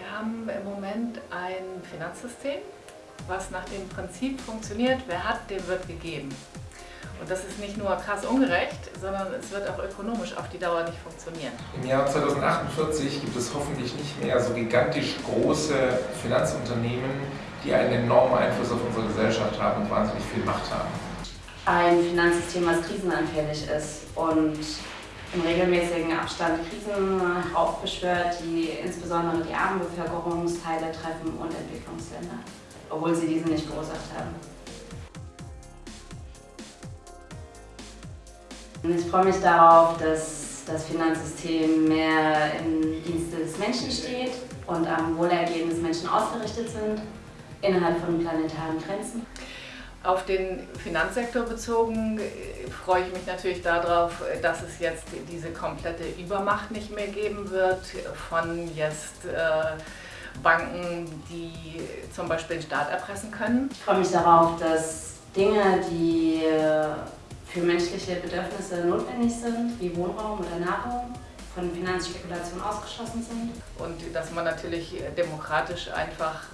haben im Moment ein Finanzsystem, was nach dem Prinzip funktioniert, wer hat, dem wird gegeben. Und das ist nicht nur krass ungerecht, sondern es wird auch ökonomisch auf die Dauer nicht funktionieren. Im Jahr 2048 gibt es hoffentlich nicht mehr so gigantisch große Finanzunternehmen, die einen enormen Einfluss auf unsere Gesellschaft haben und wahnsinnig viel Macht haben. Ein Finanzsystem, was krisenanfällig ist und im regelmäßigen Abstand Krisen heraufbeschwört, die insbesondere die armen Bevölkerungsteile treffen und Entwicklungsländer, obwohl sie diese nicht verursacht haben. Ich freue mich darauf, dass das Finanzsystem mehr im Dienste des Menschen steht und am Wohlergehen des Menschen ausgerichtet sind, innerhalb von planetaren Grenzen. Auf den Finanzsektor bezogen äh, freue ich mich natürlich darauf, dass es jetzt diese komplette Übermacht nicht mehr geben wird von jetzt äh, Banken, die zum Beispiel den Staat erpressen können. Ich freue mich darauf, dass Dinge, die äh, für menschliche Bedürfnisse notwendig sind, wie Wohnraum oder Nahrung, von Finanzspekulation ausgeschlossen sind. Und dass man natürlich demokratisch einfach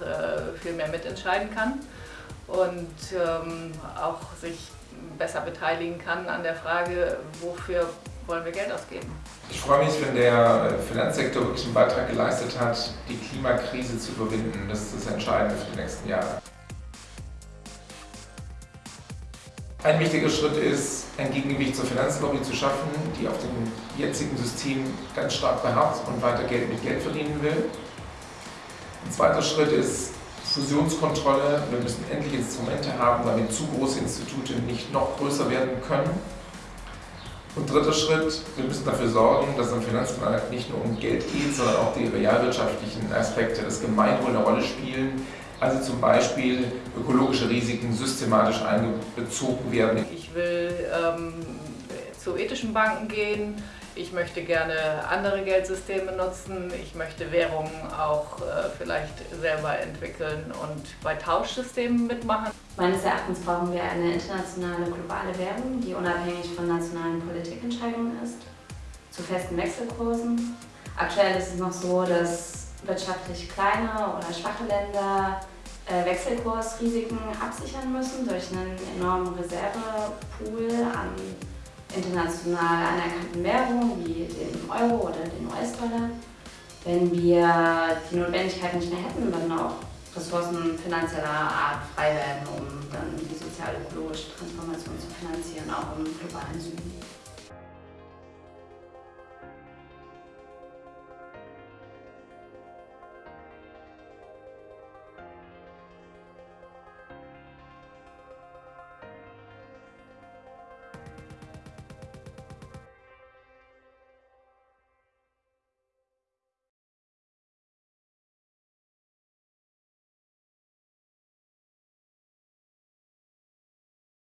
viel mehr mitentscheiden kann und ähm, auch sich besser beteiligen kann an der Frage, wofür wollen wir Geld ausgeben. Ich freue mich, wenn der Finanzsektor wirklich einen Beitrag geleistet hat, die Klimakrise zu überwinden. Das ist das Entscheidende für die nächsten Jahre. Ein wichtiger Schritt ist, ein Gegengewicht zur Finanzlobby zu schaffen, die auf dem jetzigen System ganz stark beharrt und weiter Geld mit Geld verdienen will. Ein zweiter Schritt ist, Fusionskontrolle. Wir müssen endlich Instrumente haben, damit zu große Institute nicht noch größer werden können. Und dritter Schritt, wir müssen dafür sorgen, dass am Finanzmarkt nicht nur um Geld geht, sondern auch die realwirtschaftlichen Aspekte des Gemeinwohl eine Rolle spielen. Also zum Beispiel ökologische Risiken systematisch einbezogen werden. Ich will ähm, zu ethischen Banken gehen, ich möchte gerne andere Geldsysteme nutzen, ich möchte Währungen auch äh, vielleicht selber entwickeln und bei Tauschsystemen mitmachen. Meines Erachtens brauchen wir eine internationale globale Währung, die unabhängig von nationalen Politikentscheidungen ist, zu festen Wechselkursen. Aktuell ist es noch so, dass wirtschaftlich kleine oder schwache Länder äh, Wechselkursrisiken absichern müssen durch einen enormen Reservepool an international anerkannten Währungen wie dem Euro oder den US-Dollar. Wenn wir die Notwendigkeit nicht mehr hätten, würden auch Ressourcen finanzieller Art frei werden, um dann die sozial-ökologische Transformation zu finanzieren, auch im globalen Süden.